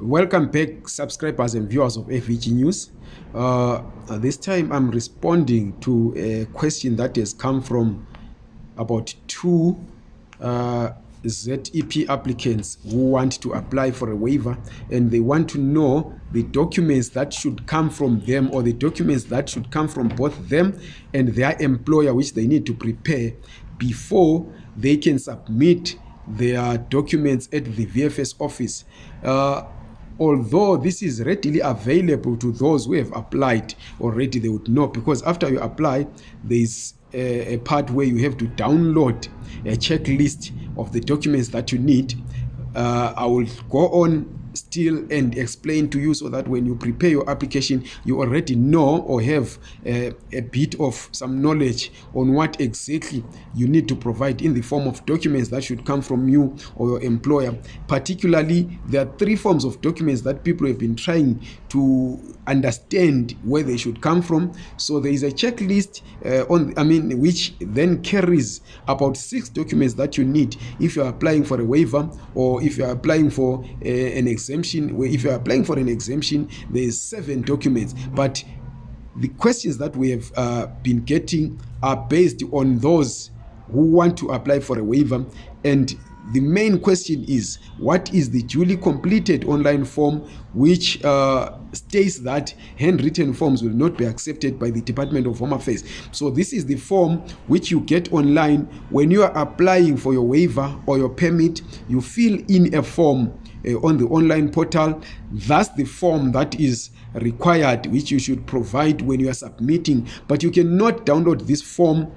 Welcome back subscribers and viewers of FVG News. Uh, this time I'm responding to a question that has come from about two uh, ZEP applicants who want to apply for a waiver and they want to know the documents that should come from them or the documents that should come from both them and their employer which they need to prepare before they can submit their documents at the VFS office. Uh, although this is readily available to those who have applied already they would know because after you apply thereis a, a part where you have to download a checklist of the documents that you need uh, i will go on still and explain to you so that when you prepare your application you already know or have a, a bit of some knowledge on what exactly you need to provide in the form of documents that should come from you or your employer particularly there are three forms of documents that people have been trying to understand where they should come from so there is a checklist uh, on i mean which then carries about six documents that you need if you are applying for a waiver or if you are applying for uh, an exemption where if you are applying for an exemption there's seven documents but the questions that we have uh, been getting are based on those who want to apply for a waiver and the main question is what is the duly completed online form which uh, states that handwritten forms will not be accepted by the department of home affairs so this is the form which you get online when you are applying for your waiver or your permit you fill in a form uh, on the online portal that's the form that is required which you should provide when you are submitting but you cannot download this form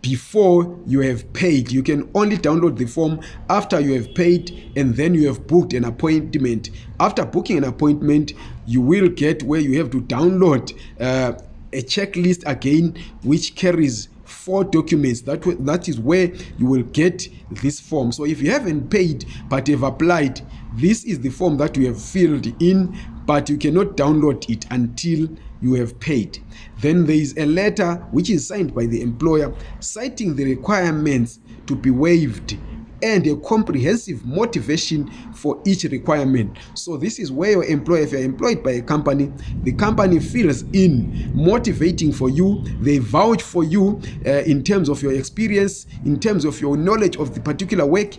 before you have paid you can only download the form after you have paid and then you have booked an appointment after booking an appointment you will get where you have to download uh, a checklist again which carries four documents that, that is where you will get this form so if you haven't paid but have applied this is the form that you have filled in but you cannot download it until you have paid then there is a letter which is signed by the employer citing the requirements to be waived and a comprehensive motivation for each requirement so this is where your employer if youare employed by a company the company feels in motivating for you they vouch for you uh, in terms of your experience in terms of your knowledge of the particular work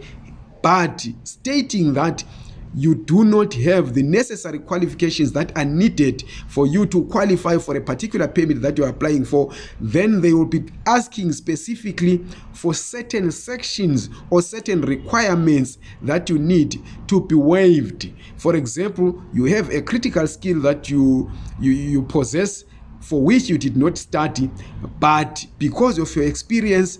but stating that you do not have the necessary qualifications that are needed for you to qualify for a particular permit that youare applying for then they will be asking specifically for certain sections or certain requirements that you need to be waived for example you have a critical skill that you, you, you possess for which you did not study but because of your experience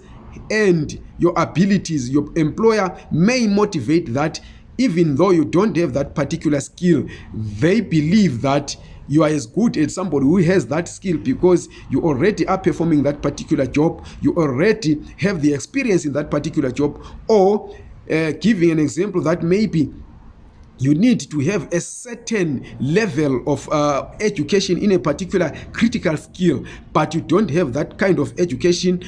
and your abilities your employer may motivate that even though you don't have that particular skill they believe that you are as good as somebody who has that skill because you already are performing that particular job you already have the experience in that particular job or uh, giving an example that maybe you need to have a certain level of uh, education in a particular critical skill but you don't have that kind of education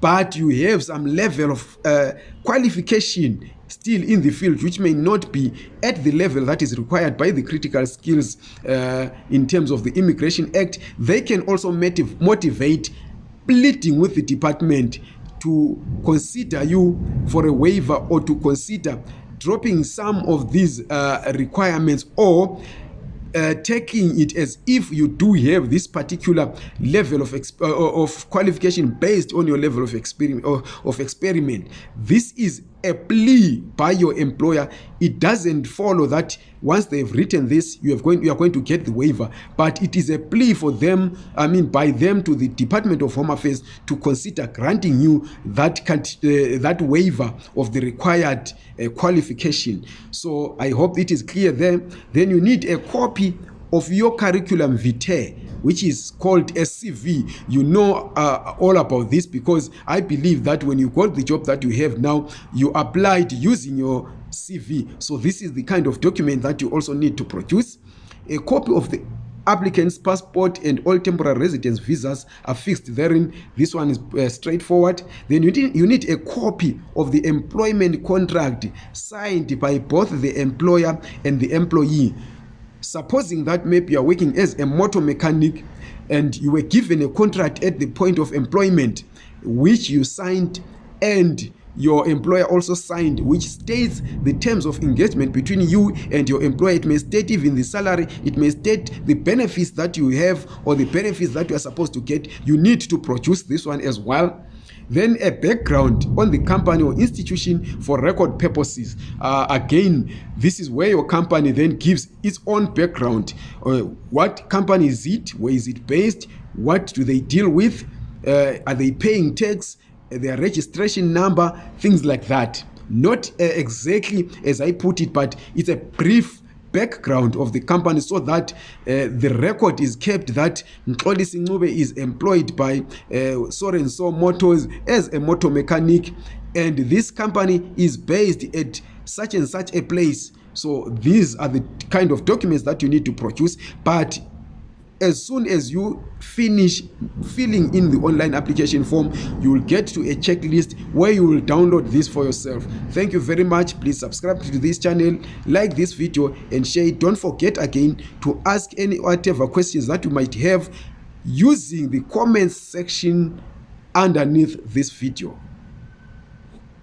but you have some level of uh, qualification still in the field which may not be at the level that is required by the critical skills uh, in terms of the immigration act they can also motiv motivate pleading with the department to consider you for a waiver or to consider dropping some of these uh, requirements or uh, uh, taking it as if you do have this particular level of, exp- uh, uh of qualification based on your level of, experim- uh, of experiment this is a plea by your employer it doesn't follow that once they have written this you, have going, you are going to get the waiver but it is a plea for them i mean by them to the department of home affairs to consider granting you that, uh, that waiver of the required uh, qualification so i hope it is clear there then you need a copy of your curriculum vitae, which is called CV, You know uh, all about this because I believe that when you got the job that you have now, you applied using your CV. So this is the kind of document that you also need to produce. A copy of the applicant's passport and all temporary residence visas are fixed therein. This one is uh, straightforward. Then you need, you need a copy of the employment contract signed by both the employer and the employee. supposing that maybe youare working as a motor mechanic and you were given a contract at the point of employment which you signed and your employer also signed which states the terms of engagement between you and your employer it may state even the salary it may state the benefits that you have or the benefits that you are supposed to get you need to produce this one as well then a background on the company or institution for record purposes uh, again this is where your company then gives its own background uh, what company is it where is it based what do they deal with uh, are they paying tax uh, their registration number things like that not uh, exactly as i put it but it's a brief background of the company so that uh, the record is kept that mxolisi ncube is employed by uh, soren so motors as a motor mechanic and this company is based at such and such a place so these are the kind of documents that you need to produce but as soon as you finish filling in the online application form you'll get to a checklist where you will download this for yourself thank you very much please subscribe to this channel like this video and share it don't forget again to ask any whatever questions that you might have using the comments section underneath this video